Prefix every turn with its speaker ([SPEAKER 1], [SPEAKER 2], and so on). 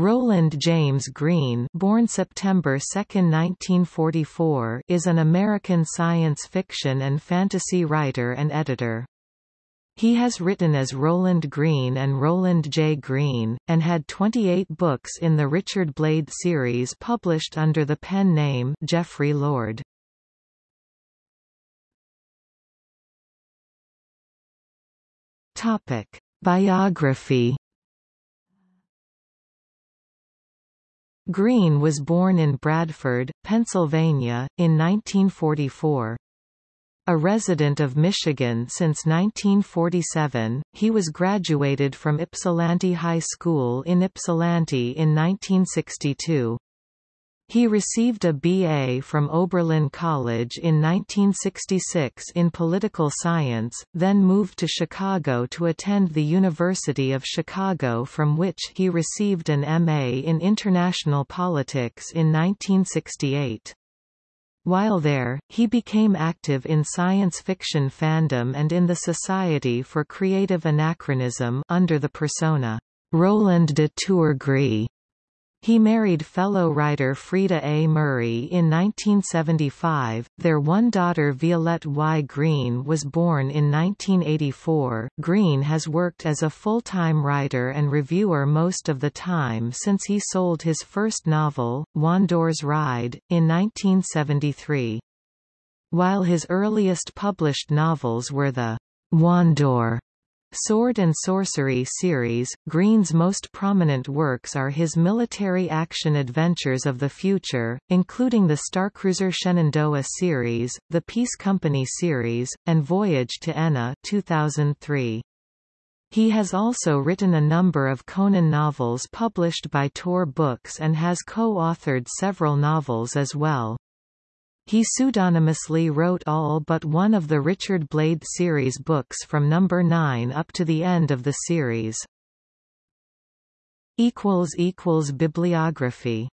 [SPEAKER 1] Roland James Green born September 2, 1944, is an American science fiction and fantasy writer and editor. He has written as Roland Green and Roland J. Green, and had 28 books in the Richard Blade series published under the pen name Jeffrey Lord. Biography Green was born in Bradford, Pennsylvania, in 1944. A resident of Michigan since 1947, he was graduated from Ypsilanti High School in Ypsilanti in 1962. He received a BA from Oberlin College in 1966 in political science, then moved to Chicago to attend the University of Chicago from which he received an MA in international politics in 1968. While there, he became active in science fiction fandom and in the Society for Creative Anachronism under the persona Roland de Tourgris. He married fellow writer Frieda A. Murray in 1975. Their one daughter Violette Y. Green was born in 1984. Green has worked as a full-time writer and reviewer most of the time since he sold his first novel, Wandor's Ride, in 1973. While his earliest published novels were the Wandor Sword and Sorcery series, Green's most prominent works are his military action adventures of the future, including the Starcruiser Shenandoah series, the Peace Company series, and Voyage to Eneh 2003. He has also written a number of Conan novels published by Tor Books and has co-authored several novels as well. He pseudonymously wrote all but one of the Richard Blade series books from number 9 up to the end of the series. Bibliography